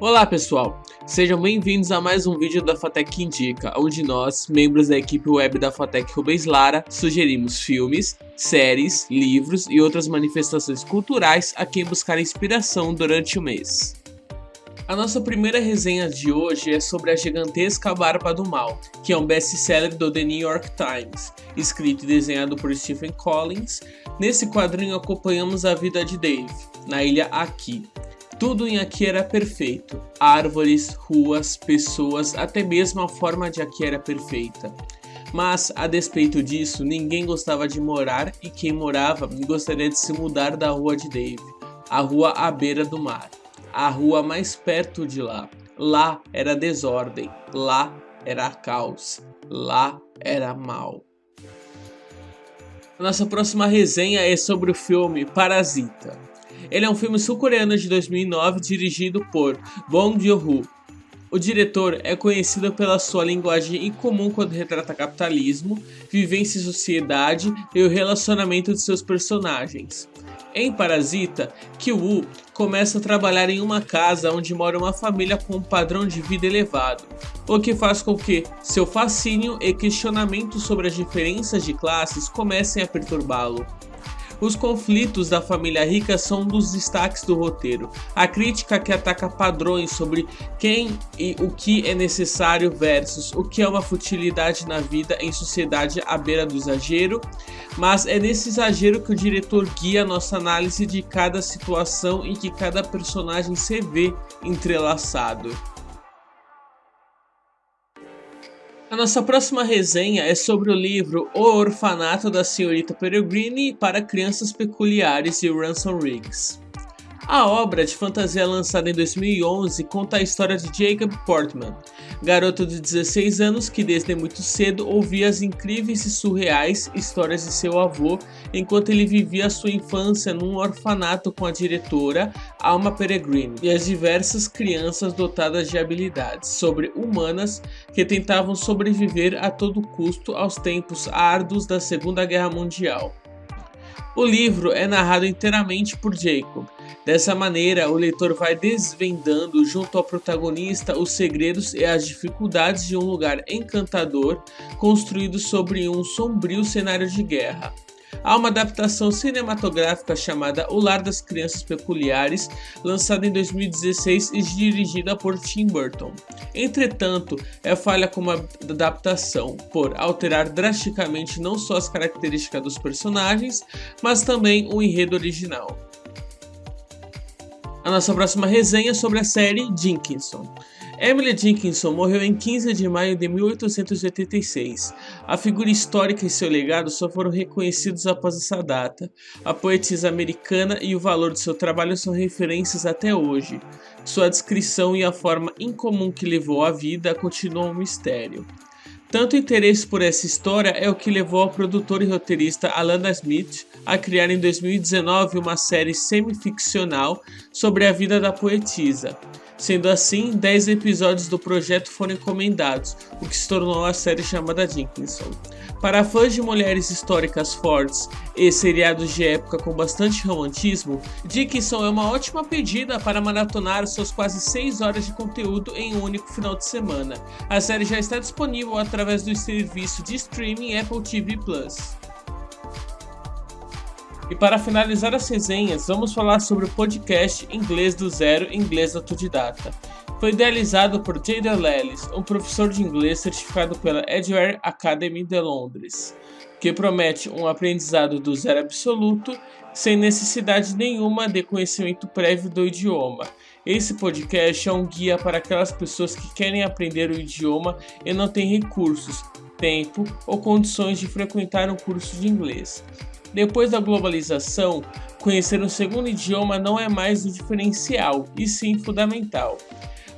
Olá pessoal, sejam bem-vindos a mais um vídeo da Fatec Indica, onde nós, membros da equipe web da Fatec Rubens Lara, sugerimos filmes, séries, livros e outras manifestações culturais a quem buscar inspiração durante o mês. A nossa primeira resenha de hoje é sobre A Gigantesca Barba do Mal, que é um best-seller do The New York Times, escrito e desenhado por Stephen Collins. Nesse quadrinho acompanhamos a vida de Dave, na ilha Aqui, tudo em Aqui era perfeito. Árvores, ruas, pessoas, até mesmo a forma de Aqui era perfeita. Mas, a despeito disso, ninguém gostava de morar e quem morava gostaria de se mudar da rua de Dave, a rua à beira do mar, a rua mais perto de lá. Lá era desordem, lá era caos, lá era mal. Nossa próxima resenha é sobre o filme Parasita. Ele é um filme sul-coreano de 2009 dirigido por Bong Joon-ho. O diretor é conhecido pela sua linguagem incomum quando retrata capitalismo, vivência em sociedade e o relacionamento de seus personagens. Em Parasita, Kyu começa a trabalhar em uma casa onde mora uma família com um padrão de vida elevado, o que faz com que seu fascínio e questionamento sobre as diferenças de classes comecem a perturbá-lo. Os conflitos da família rica são um dos destaques do roteiro. A crítica que ataca padrões sobre quem e o que é necessário versus o que é uma futilidade na vida em sociedade à beira do exagero, mas é nesse exagero que o diretor guia nossa análise de cada situação em que cada personagem se vê entrelaçado. A nossa próxima resenha é sobre o livro O Orfanato da Senhorita Peregrine para Crianças Peculiares de Ransom Riggs. A obra de fantasia lançada em 2011 conta a história de Jacob Portman, garoto de 16 anos que desde muito cedo ouvia as incríveis e surreais histórias de seu avô enquanto ele vivia sua infância num orfanato com a diretora Alma Peregrine e as diversas crianças dotadas de habilidades sobre-humanas que tentavam sobreviver a todo custo aos tempos árduos da Segunda Guerra Mundial. O livro é narrado inteiramente por Jacob, Dessa maneira, o leitor vai desvendando junto ao protagonista os segredos e as dificuldades de um lugar encantador construído sobre um sombrio cenário de guerra. Há uma adaptação cinematográfica chamada O Lar das Crianças Peculiares, lançada em 2016 e dirigida por Tim Burton. Entretanto, é falha como adaptação por alterar drasticamente não só as características dos personagens, mas também o enredo original. A nossa próxima resenha é sobre a série Dickinson. Emily Dickinson morreu em 15 de maio de 1886. A figura histórica e seu legado só foram reconhecidos após essa data. A poetisa americana e o valor de seu trabalho são referências até hoje. Sua descrição e a forma incomum que levou à vida continuam um mistério. Tanto interesse por essa história é o que levou ao produtor e roteirista Alana Smith a criar em 2019 uma série semi-ficcional sobre a vida da poetisa. Sendo assim, 10 episódios do projeto foram encomendados, o que se tornou a série chamada Dickinson. Para fãs de mulheres históricas fortes e seriados de época com bastante romantismo, Dickinson é uma ótima pedida para maratonar suas quase 6 horas de conteúdo em um único final de semana. A série já está disponível através do serviço de streaming Apple TV Plus. E para finalizar as resenhas, vamos falar sobre o podcast Inglês do Zero Inglês Autodidata. Foi idealizado por Jada Lellis, um professor de inglês certificado pela Edgeware Academy de Londres, que promete um aprendizado do zero absoluto, sem necessidade nenhuma de conhecimento prévio do idioma. Esse podcast é um guia para aquelas pessoas que querem aprender o idioma e não têm recursos, tempo ou condições de frequentar um curso de inglês. Depois da globalização, conhecer um segundo idioma não é mais o diferencial, e sim fundamental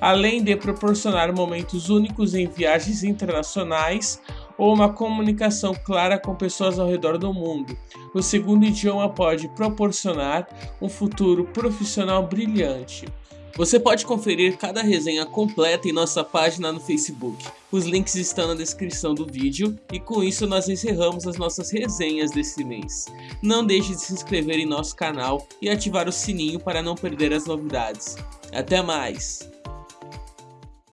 além de proporcionar momentos únicos em viagens internacionais ou uma comunicação clara com pessoas ao redor do mundo. O segundo idioma pode proporcionar um futuro profissional brilhante. Você pode conferir cada resenha completa em nossa página no Facebook. Os links estão na descrição do vídeo e com isso nós encerramos as nossas resenhas desse mês. Não deixe de se inscrever em nosso canal e ativar o sininho para não perder as novidades. Até mais!